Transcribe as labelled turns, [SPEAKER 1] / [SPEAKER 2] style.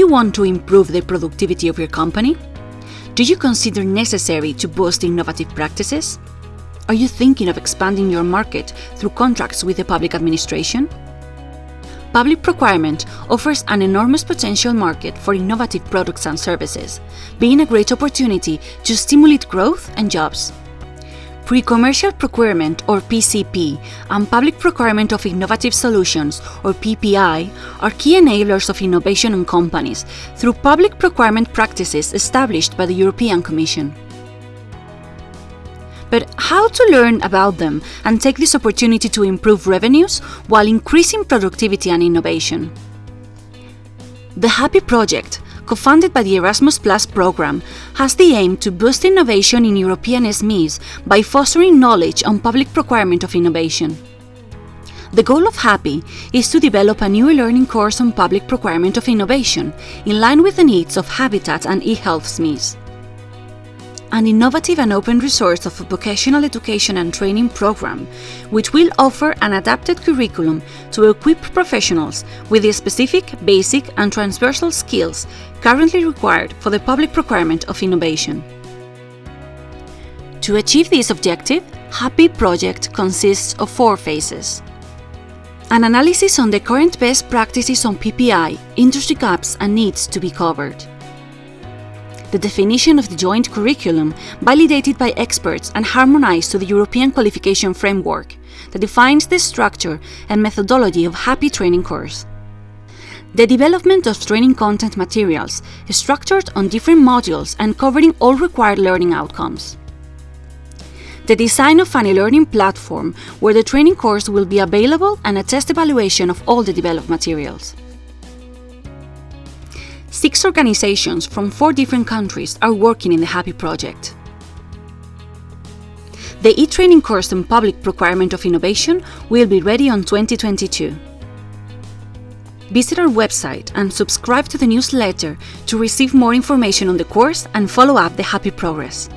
[SPEAKER 1] want to improve the productivity of your company? Do you consider necessary to boost innovative practices? Are you thinking of expanding your market through contracts with the public administration? Public procurement offers an enormous potential market for innovative products and services, being a great opportunity to stimulate growth and jobs. Pre-commercial procurement or PCP and public procurement of innovative solutions or PPI are key enablers of innovation in companies through public procurement practices established by the European Commission. But how to learn about them and take this opportunity to improve revenues while increasing productivity and innovation? The HAPPY Project co-funded by the Erasmus Plus program, has the aim to boost innovation in European SMEs by fostering knowledge on public procurement of innovation. The goal of HAPPY is to develop a new e-learning course on public procurement of innovation in line with the needs of Habitat and eHealth SMEs an innovative and open resource of a vocational education and training program, which will offer an adapted curriculum to equip professionals with the specific, basic and transversal skills currently required for the public procurement of innovation. To achieve this objective, HAPPY project consists of four phases. An analysis on the current best practices on PPI, industry gaps and needs to be covered the definition of the joint curriculum validated by experts and harmonized to the European Qualification Framework that defines the structure and methodology of HAPPY training course. The development of training content materials structured on different modules and covering all required learning outcomes. The design of an e-learning platform where the training course will be available and a test evaluation of all the developed materials. Six organizations from four different countries are working in the HAPPY Project. The e-training course on public procurement of innovation will be ready on 2022. Visit our website and subscribe to the newsletter to receive more information on the course and follow up the HAPPY progress.